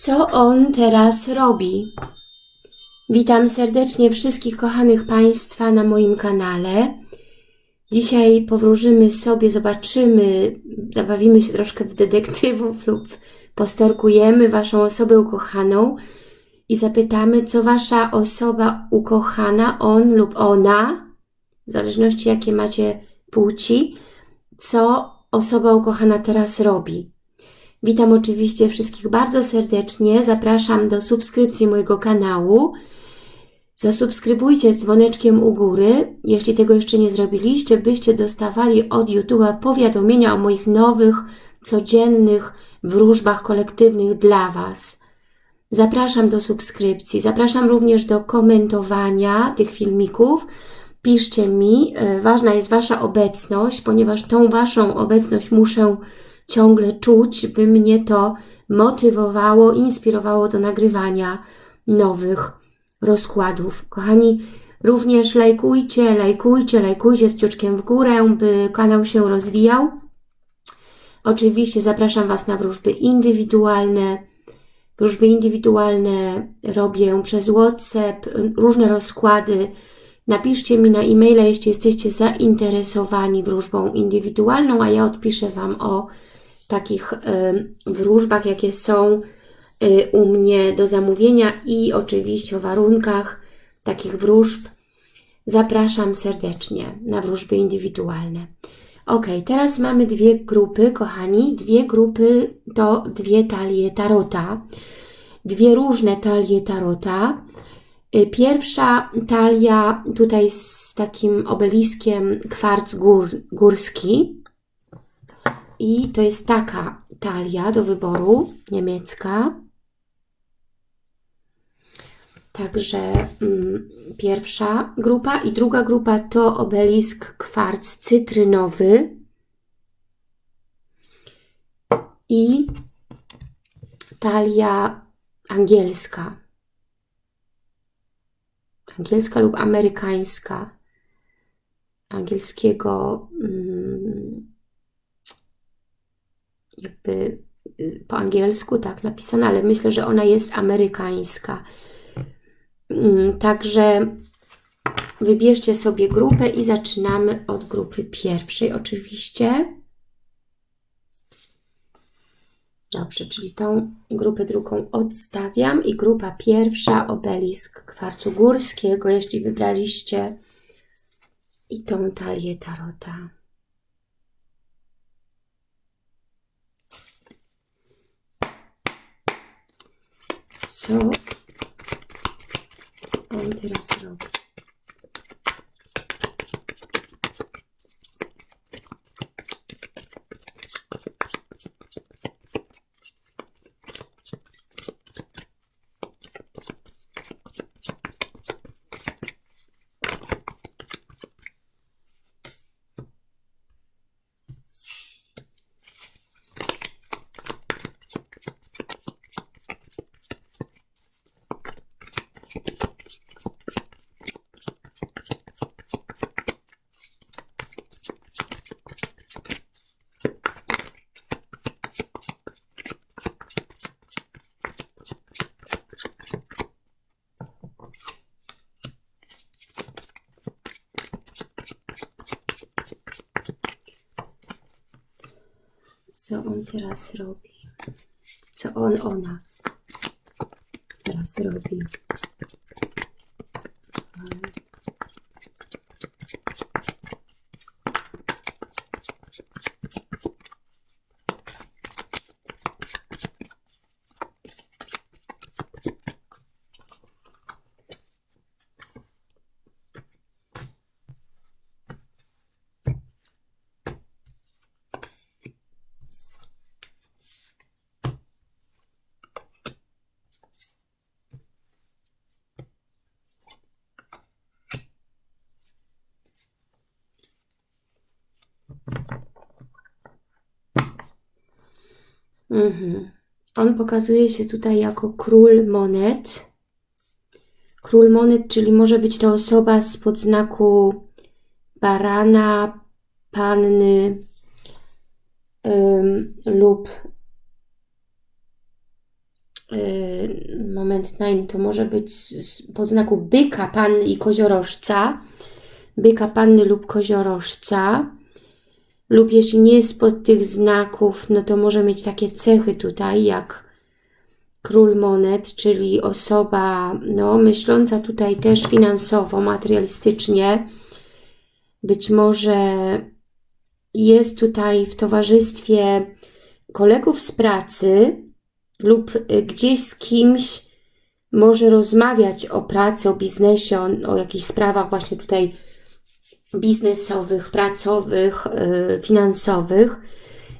Co on teraz robi? Witam serdecznie wszystkich kochanych Państwa na moim kanale. Dzisiaj powróżymy sobie, zobaczymy, zabawimy się troszkę w detektywów lub postorkujemy Waszą osobę ukochaną i zapytamy, co Wasza osoba ukochana, on lub ona, w zależności jakie macie płci, co osoba ukochana teraz robi. Witam oczywiście wszystkich bardzo serdecznie. Zapraszam do subskrypcji mojego kanału. Zasubskrybujcie z dzwoneczkiem u góry, jeśli tego jeszcze nie zrobiliście, byście dostawali od YouTube'a powiadomienia o moich nowych, codziennych wróżbach kolektywnych dla Was. Zapraszam do subskrypcji, zapraszam również do komentowania tych filmików. Piszcie mi, e, ważna jest Wasza obecność, ponieważ tą Waszą obecność muszę ciągle czuć, by mnie to motywowało, inspirowało do nagrywania nowych rozkładów. Kochani, również lajkujcie, lajkujcie, lajkujcie z ciuczkiem w górę, by kanał się rozwijał. Oczywiście zapraszam Was na wróżby indywidualne. Wróżby indywidualne robię przez WhatsApp, różne rozkłady. Napiszcie mi na e-maila, jeśli jesteście zainteresowani wróżbą indywidualną, a ja odpiszę Wam o takich wróżbach, jakie są y, u mnie do zamówienia i oczywiście o warunkach takich wróżb. Zapraszam serdecznie na wróżby indywidualne. Ok, teraz mamy dwie grupy, kochani. Dwie grupy to dwie talie tarota. Dwie różne talie tarota. Y, pierwsza talia tutaj z takim obeliskiem kwarc gór, górski. I to jest taka talia do wyboru, niemiecka. Także mm, pierwsza grupa i druga grupa to obelisk kwarc cytrynowy i talia angielska. Angielska lub amerykańska. Angielskiego mm, jakby po angielsku tak napisana, ale myślę, że ona jest amerykańska. Mm, także wybierzcie sobie grupę i zaczynamy od grupy pierwszej oczywiście. Dobrze, czyli tą grupę drugą odstawiam i grupa pierwsza obelisk kwarcu górskiego, jeśli wybraliście i tą talię tarota. Co on teraz robi. Co on teraz robi. Co on, ona teraz robi. Mhm. On pokazuje się tutaj jako król monet. Król monet, czyli może być to osoba z podznaku barana, panny ym, lub yy, moment nine to może być pod znaku byka, panny i koziorożca, byka, panny lub koziorożca, lub jeśli nie jest pod tych znaków, no to może mieć takie cechy tutaj, jak król monet, czyli osoba no, myśląca tutaj też finansowo, materialistycznie, być może jest tutaj w towarzystwie kolegów z pracy lub gdzieś z kimś może rozmawiać o pracy, o biznesie, o, o jakichś sprawach właśnie tutaj biznesowych, pracowych, yy, finansowych.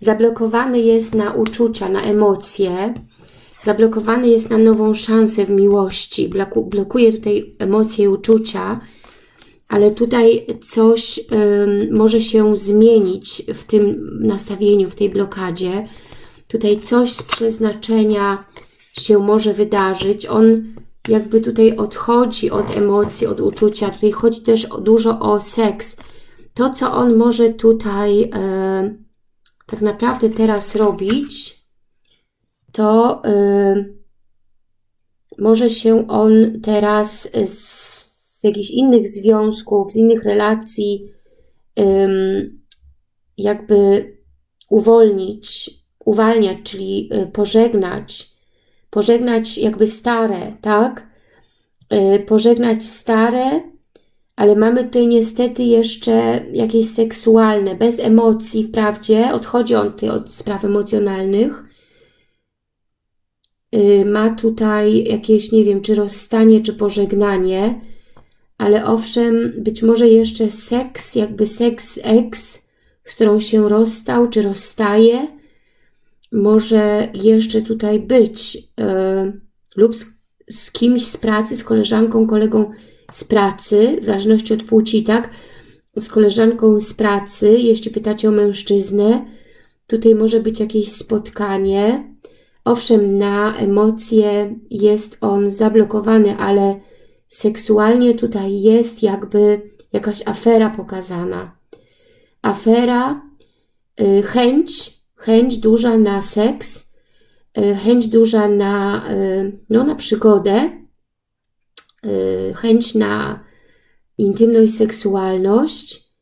Zablokowany jest na uczucia, na emocje, zablokowany jest na nową szansę w miłości, bloku, blokuje tutaj emocje i uczucia, ale tutaj coś może się zmienić w tym nastawieniu, w tej blokadzie. Tutaj coś z przeznaczenia się może wydarzyć. On jakby tutaj odchodzi od emocji, od uczucia. Tutaj chodzi też dużo o seks. To, co on może tutaj tak naprawdę teraz robić, to może się on teraz z z jakichś innych związków, z innych relacji, jakby uwolnić, uwalniać, czyli y, pożegnać, pożegnać jakby stare, tak? Y, pożegnać stare, ale mamy tutaj niestety jeszcze jakieś seksualne, bez emocji wprawdzie, odchodzi on tutaj od spraw emocjonalnych, y, ma tutaj jakieś, nie wiem, czy rozstanie, czy pożegnanie, ale owszem, być może jeszcze seks, jakby seks ex, z którą się rozstał czy rozstaje, może jeszcze tutaj być yy, lub z, z, kimś z pracy, z koleżanką, kolegą z pracy, w zależności od płci, tak? Z koleżanką z pracy, jeśli pytacie o mężczyznę, tutaj może być jakieś spotkanie. Owszem, na emocje jest on zablokowany, ale seksualnie tutaj jest jakby jakaś afera pokazana. Afera, y, chęć, chęć duża na seks, y, chęć duża na, y, no, na przygodę, chęć na intymność, seksualność.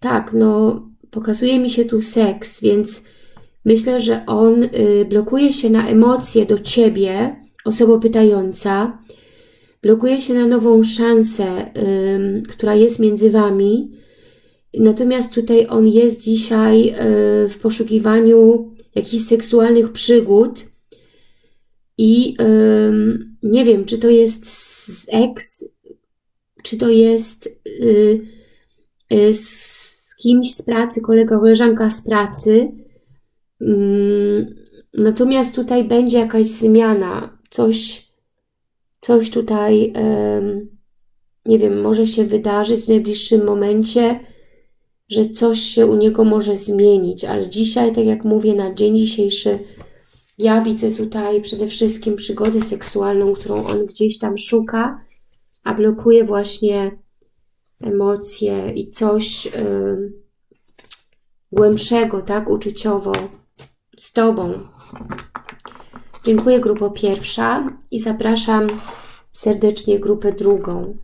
Tak, no pokazuje mi się tu seks, więc Myślę, że on y, blokuje się na emocje do Ciebie, osoba pytająca, blokuje się na nową szansę, która jest między Wami, natomiast tutaj on jest dzisiaj y, w poszukiwaniu jakichś seksualnych przygód i nie wiem, czy to jest z ex, czy to jest y, z kimś z pracy, kolega, koleżanka z pracy, Mm, natomiast tutaj będzie jakaś zmiana, coś, coś tutaj, nie wiem, może się wydarzyć w najbliższym momencie, że coś się u niego może zmienić, ale dzisiaj, tak jak mówię, na dzień dzisiejszy ja widzę tutaj przede wszystkim przygodę seksualną, którą on gdzieś tam szuka, a blokuje właśnie emocje i coś głębszego, tak, uczuciowo, z Tobą. Dziękuję grupo pierwsza i zapraszam serdecznie grupę drugą.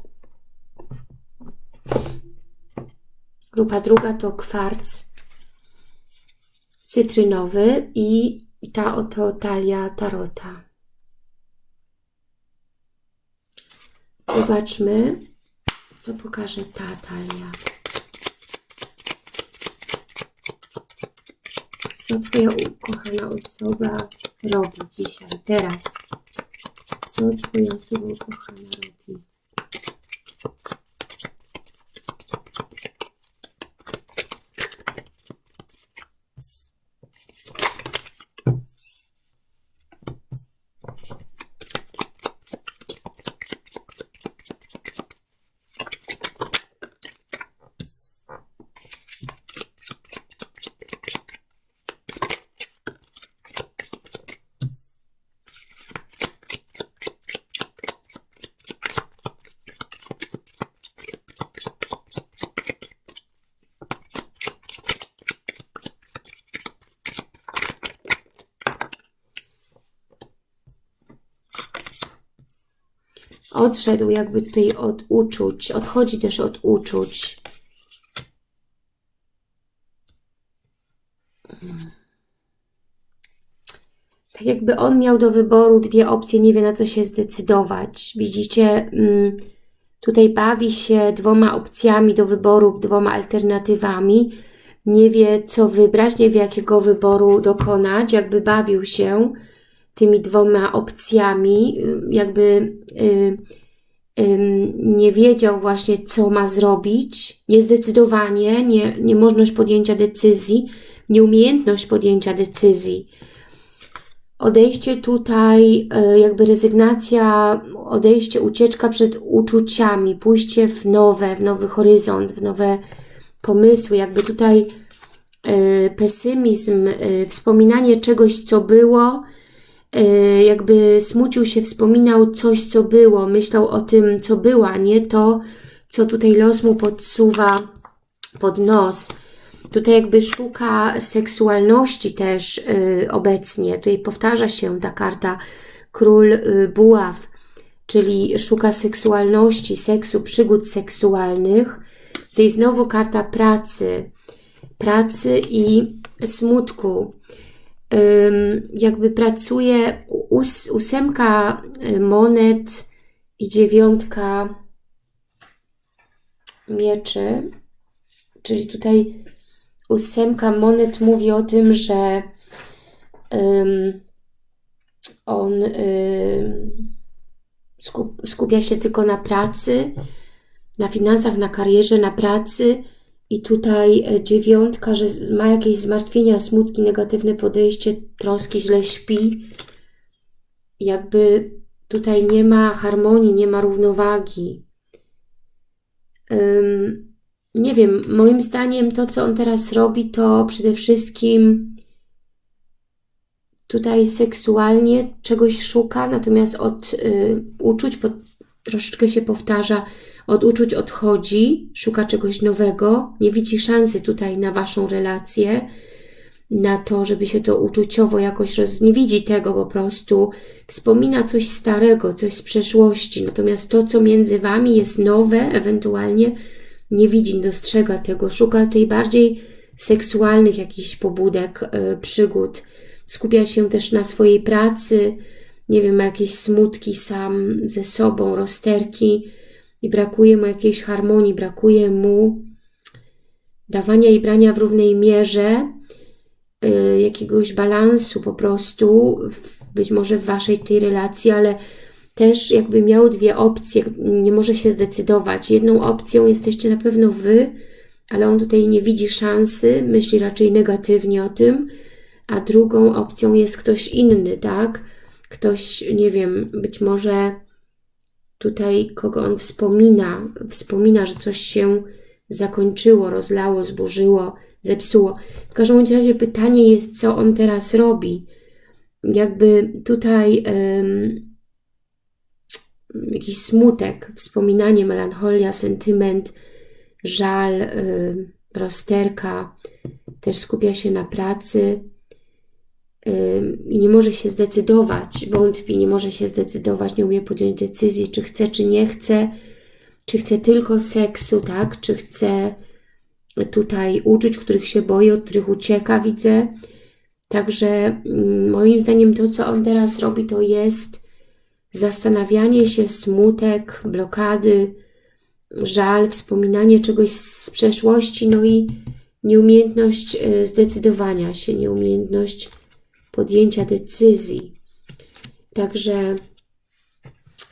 Grupa druga to kwarc cytrynowy i ta oto talia tarota. Zobaczmy, co pokaże ta talia. Co Twoja ukochana osoba robi dzisiaj, teraz? Co Twoja osoba ukochana robi? Odszedł jakby tutaj od uczuć, odchodzi też od uczuć. Tak jakby on miał do wyboru dwie opcje, nie wie na co się zdecydować. Widzicie, mm, tutaj bawi się dwoma opcjami do wyboru, dwoma alternatywami. Nie wie co wybrać, nie wie jakiego wyboru dokonać, jakby bawił się tymi dwoma opcjami, jakby y, y, nie wiedział właśnie, co ma zrobić, niezdecydowanie, nie, niemożność podjęcia decyzji, nieumiejętność podjęcia decyzji. Odejście tutaj, y, jakby rezygnacja, odejście, ucieczka przed uczuciami, pójście w nowe, w nowy horyzont, w nowe pomysły, jakby tutaj pesymizm, wspominanie czegoś, co było, jakby smucił się, wspominał coś, co było, myślał o tym, co była, nie to, co tutaj los mu podsuwa pod nos. Tutaj jakby szuka seksualności też yy, obecnie. Tutaj powtarza się ta karta Król yy, Buław, czyli szuka seksualności, seksu, przygód seksualnych. Tutaj znowu karta pracy, pracy i smutku jakby pracuje ós, ósemka y, monet i dziewiątka mieczy, czyli tutaj ósemka monet mówi o tym, że um, on um, skup, skupia się tylko na pracy, na finansach, na karierze, na pracy, i tutaj e, dziewiątka, że ma jakieś zmartwienia, smutki, negatywne podejście, troski, źle śpi. Jakby tutaj nie ma harmonii, nie ma równowagi. Um, nie wiem, moim zdaniem to, co on teraz robi, to przede wszystkim tutaj seksualnie czegoś szuka, natomiast od y, uczuć pod, troszeczkę się powtarza, od uczuć odchodzi, szuka czegoś nowego, nie widzi szansy tutaj na Waszą relację, na to, żeby się to uczuciowo jakoś roz... nie widzi tego po prostu, wspomina coś starego, coś z przeszłości, natomiast to, co między Wami jest nowe, ewentualnie nie widzi, dostrzega tego, szuka tej bardziej seksualnych jakichś pobudek, yy, przygód, skupia się też na swojej pracy, nie wiem, ma jakieś smutki sam ze sobą, rozterki, i brakuje mu jakiejś harmonii, brakuje mu dawania i brania w równej mierze, y, jakiegoś balansu po prostu, być może w Waszej tej relacji, ale też jakby miał dwie opcje, nie może się zdecydować. Jedną opcją jesteście na pewno Wy, ale on tutaj nie widzi szansy, myśli raczej negatywnie o tym, a drugą opcją jest ktoś inny, tak? Ktoś, nie wiem, być może tutaj, kogo on wspomina, wspomina, że coś się zakończyło, rozlało, zburzyło, zepsuło. W każdym razie pytanie jest, co on teraz robi. Jakby tutaj um, jakiś smutek, wspominanie, melancholia, sentyment, żal, um, rozterka, też skupia się na pracy i nie może się zdecydować, wątpi, nie może się zdecydować, nie umie podjąć decyzji, czy chce, czy nie chce, czy chce tylko seksu, tak, czy chce tutaj uczuć, których się boi, od których ucieka, widzę. Także mm, moim zdaniem to, co on teraz robi, to jest zastanawianie się, smutek, blokady, żal, wspominanie czegoś z przeszłości, no i nieumiejętność y, zdecydowania się, nieumiejętność podjęcia decyzji. Także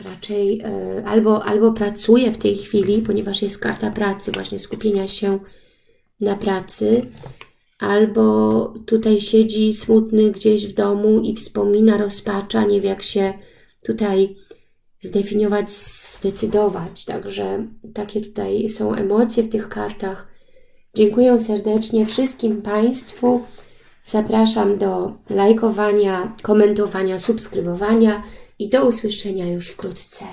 raczej e, albo, albo pracuje w tej chwili, ponieważ jest karta pracy, właśnie skupienia się na pracy, albo tutaj siedzi smutny gdzieś w domu i wspomina, rozpacza, nie wie jak się tutaj zdefiniować, zdecydować. Także takie tutaj są emocje w tych kartach. Dziękuję serdecznie wszystkim Państwu. Zapraszam do lajkowania, komentowania, subskrybowania i do usłyszenia już wkrótce.